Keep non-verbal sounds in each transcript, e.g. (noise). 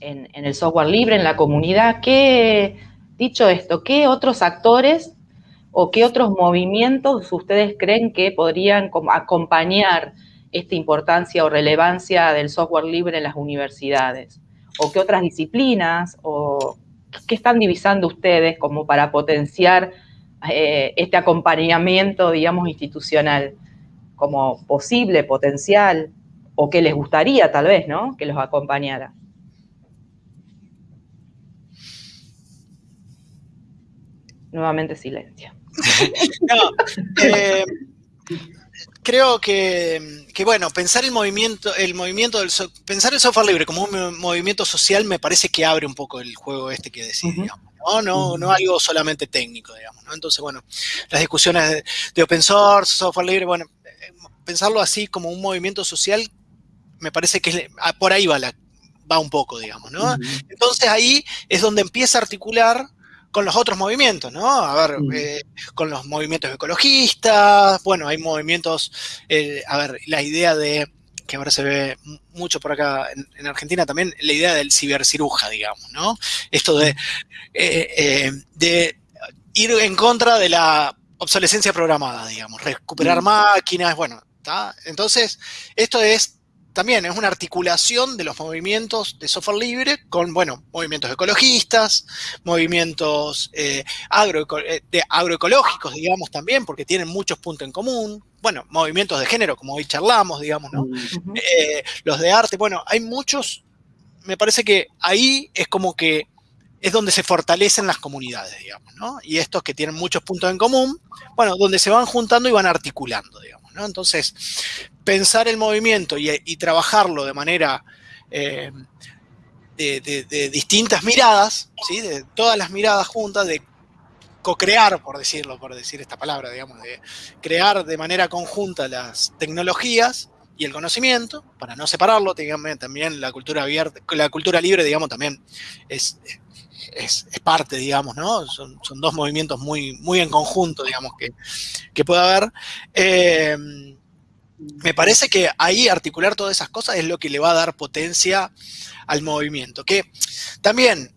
en, el software libre, en la comunidad. ¿Qué, dicho esto, qué otros actores o qué otros movimientos ustedes creen que podrían acompañar esta importancia o relevancia del software libre en las universidades? ¿O qué otras disciplinas? ¿O qué están divisando ustedes como para potenciar eh, este acompañamiento, digamos, institucional? Como posible, potencial, o que les gustaría tal vez, ¿no? Que los acompañara. Nuevamente silencio. (laughs) Eh, creo que, bueno, pensar el movimiento, el movimiento del pensar el software libre como un movimiento social me parece que abre un poco el juego este que decís, ¿no? No, no algo solamente técnico, digamos, ¿no? Entonces, bueno, las discusiones de, open source, software libre, bueno, eh, pensarlo así como un movimiento social, me parece que ah, por ahí va la, va un poco, digamos, ¿no? Entonces ahí es donde empieza a articular con los otros movimientos, ¿no? A ver, mm. eh, con los movimientos ecologistas, bueno, hay movimientos, eh, a ver, la idea de, que ahora se ve mucho por acá en, Argentina también, la idea del ciberciruja, digamos, ¿no? Esto de, eh, de ir en contra de la obsolescencia programada, digamos, recuperar mm. máquinas, bueno, ¿está? Entonces, esto es también es una articulación de los movimientos de software libre con, bueno, movimientos ecologistas, movimientos eh, eh, de agroecológicos, digamos, también, porque tienen muchos puntos en común. Bueno, movimientos de género, como hoy charlamos, digamos, ¿no? Eh, los de arte, bueno, hay muchos, me parece que ahí es como que es donde se fortalecen las comunidades, digamos, ¿no? Y estos que tienen muchos puntos en común, bueno, donde se van juntando y van articulando, digamos, ¿no? Entonces, pensar el movimiento y, trabajarlo de manera eh, de, distintas miradas, ¿sí? de todas las miradas juntas, de co-crear, por decirlo, por decir esta palabra, digamos, de crear de manera conjunta las tecnologías y el conocimiento, para no separarlo, también la cultura abierta, la cultura libre, digamos, también es, es, parte, digamos, ¿no? Son, dos movimientos muy, muy en conjunto, digamos, que, que puede haber. Eh, me parece que ahí articular todas esas cosas es lo que le va a dar potencia al movimiento. Que también,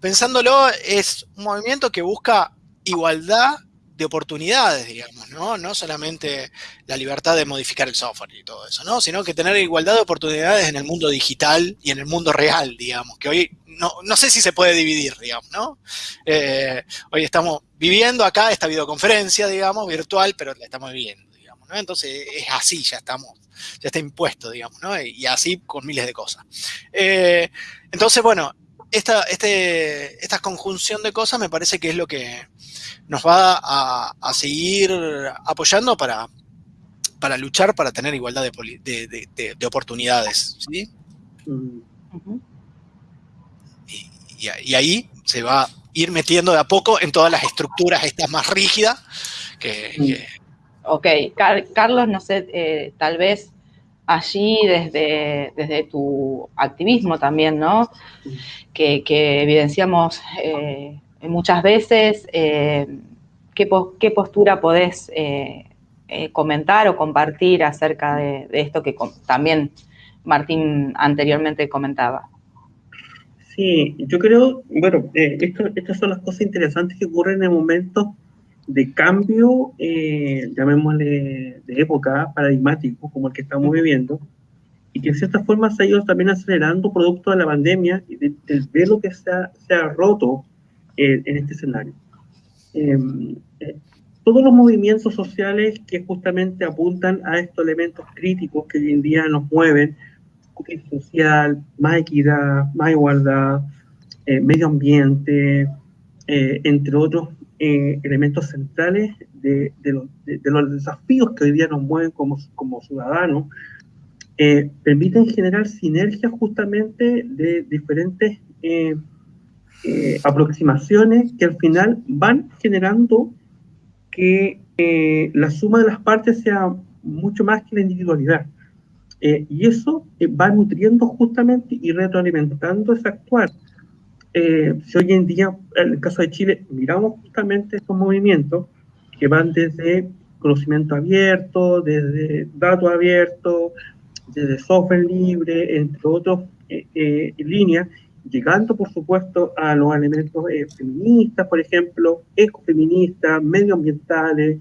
pensándolo, es un movimiento que busca igualdad de oportunidades, digamos, ¿no? No solamente la libertad de modificar el software y todo eso, ¿no? Sino que tener igualdad de oportunidades en el mundo digital y en el mundo real, digamos, que hoy no, no sé si se puede dividir, digamos, ¿no? Eh, hoy estamos viviendo acá esta videoconferencia, digamos, virtual, pero la estamos viviendo. Entonces es así, ya estamos, ya está impuesto, digamos, ¿no? Y así con miles de cosas. Eh, entonces, bueno, esta, este, esta conjunción de cosas me parece que es lo que nos va a, seguir apoyando para, para luchar, para tener igualdad de, oportunidades, ¿sí? y, ahí se va a ir metiendo de a poco en todas las estructuras estas más rígidas que, Ok, Carlos, no sé, eh, tal vez allí desde, desde tu activismo también, ¿no? Que, evidenciamos eh, muchas veces, eh, ¿qué, postura podés comentar o compartir acerca de, esto que también Martín anteriormente comentaba? Sí, yo creo, bueno, estas son las cosas interesantes que ocurren en el momento de cambio, eh, llamémosle de época, paradigmático, como el que estamos viviendo, y que en cierta forma se ha ido también acelerando producto de la pandemia y del velo que se ha, se ha roto eh, en este escenario. Em, eh, todos los movimientos sociales que justamente apuntan a estos elementos críticos que hoy en día nos mueven, social, más equidad, más igualdad, medio ambiente, entre otros eh, elementos centrales de, los, desafíos que hoy día nos mueven como, como ciudadanos, eh, permiten generar sinergias justamente de diferentes eh, aproximaciones que al final van generando que la suma de las partes sea mucho más que la individualidad. y eso va nutriendo justamente y retroalimentando ese actuar. Eh, si hoy en día, en el caso de Chile, miramos justamente estos movimientos que van desde conocimiento abierto, desde datos abiertos, desde software libre, entre otras eh, eh, líneas, llegando por supuesto a los elementos eh, feministas, por ejemplo, ecofeministas, medioambientales,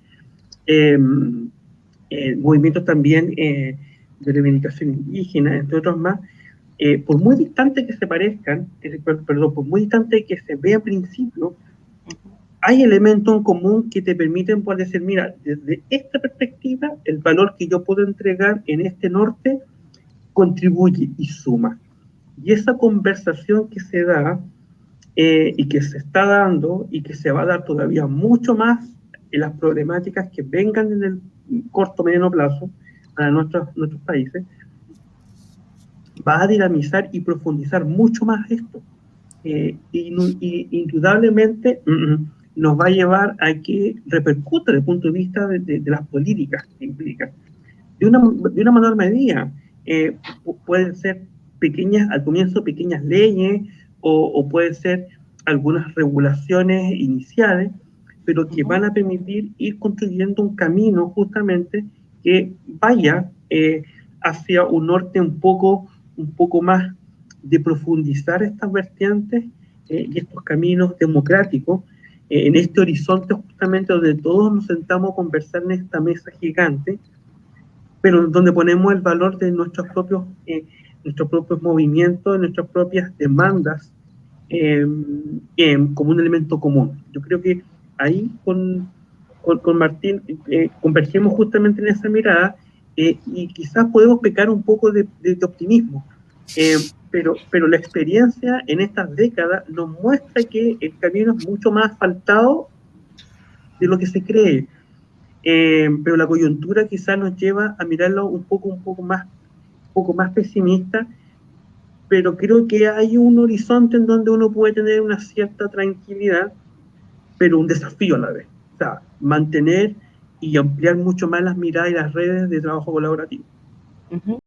em, eh, movimientos también de reivindicación indígena, entre otros más, por muy distante que se parezcan, perdón, por muy distante que se vea al principio, hay elementos en común que te permiten poder decir, mira, desde esta perspectiva, el valor que yo puedo entregar en este norte contribuye y suma. Y esa conversación que se da eh, y que se está dando y que se va a dar todavía mucho más en las problemáticas que vengan en el corto mediano plazo para nuestros, nuestros países, va a dinamizar y profundizar mucho más esto. Eh, y, indudablemente, mm, nos va a llevar a que repercuta desde el punto de vista de, las políticas que implica. De una, de una menor medida, eh, pueden ser pequeñas, al comienzo pequeñas leyes o, o pueden ser algunas regulaciones iniciales, pero que van a permitir ir construyendo un camino justamente que vaya eh, hacia un norte un poco, un poco más de profundizar estas vertientes eh, y estos caminos democráticos eh, en este horizonte justamente donde todos nos sentamos a conversar en esta mesa gigante, pero donde ponemos el valor de nuestros propios, eh, nuestros propios movimientos, nuestras propias demandas em, em, como un elemento común. Yo creo que ahí con, con, Martín eh, convergemos justamente en esa mirada y quizás podemos pecar un poco de, de, de optimismo pero, pero la experiencia en estas décadas nos muestra que el camino es mucho más asfaltado de lo que se cree. Eh, pero la coyuntura quizás nos lleva a mirarlo un poco, un poco más, un poco más pesimista, pero creo que hay un horizonte en donde uno puede tener una cierta tranquilidad, pero un desafío a la vez. O sea, mantener y ampliar mucho más las miradas y las redes de trabajo colaborativo.